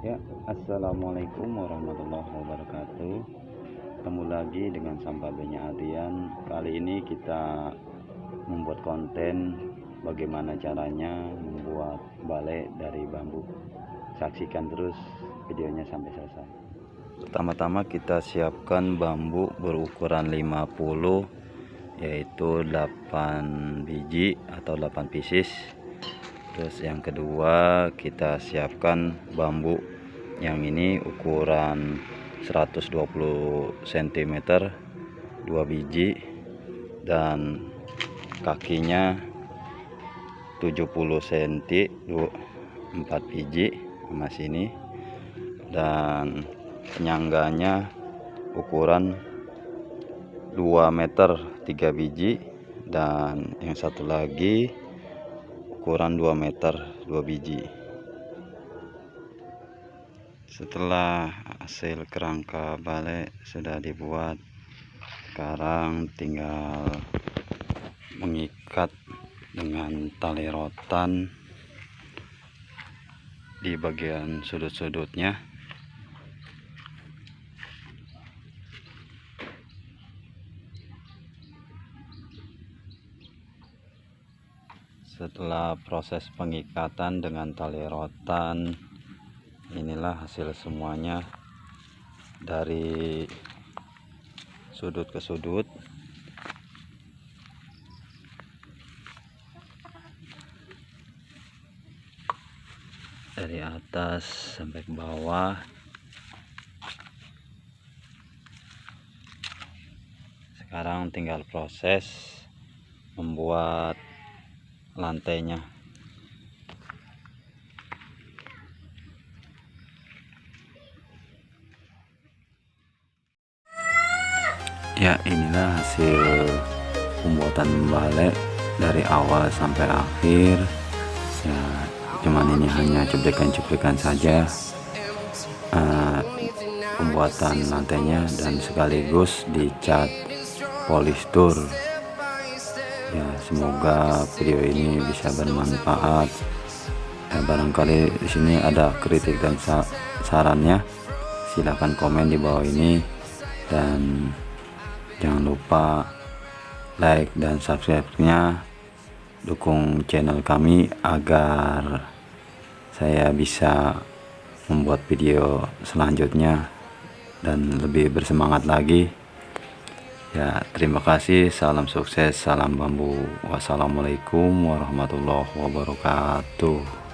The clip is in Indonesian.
Ya, Assalamualaikum warahmatullahi wabarakatuh. Ketemu lagi dengan Sampabenya Adrian. Kali ini kita membuat konten Bagaimana caranya membuat balai dari bambu. Saksikan terus videonya sampai selesai. Pertama-tama kita siapkan bambu berukuran 50 Yaitu 8 biji atau 8 pieces terus yang kedua kita siapkan bambu. Yang ini ukuran 120 cm 2 biji dan kakinya 70 cm 4 biji sama sini. Dan penyangganya ukuran 2 meter 3 biji. Dan yang satu lagi ukuran 2 meter 2 biji. Setelah hasil kerangka balik sudah dibuat sekarang tinggal mengikat dengan tali rotan di bagian sudut-sudutnya setelah proses pengikatan dengan tali rotan inilah hasil semuanya. Dari sudut ke sudut. Dari atas sampai ke bawah. Sekarang tinggal proses membuat lantainya. Ya inilah hasil pembuatan balik dari awal sampai akhir. Ya cuman ini hanya cuplikan-cuplikan saja uh, pembuatan lantainya dan sekaligus dicat polistur ya semoga video ini bisa bermanfaat. Ya, barangkali di sini ada kritik dan sa sarannya. Silahkan komen di bawah ini. Dan jangan lupa like dan subscribe nya dukung channel kami agar saya bisa membuat video selanjutnya dan lebih bersemangat lagi ya terima kasih. Salam sukses salam bambu. Wassalamualaikum warahmatullahi wabarakatuh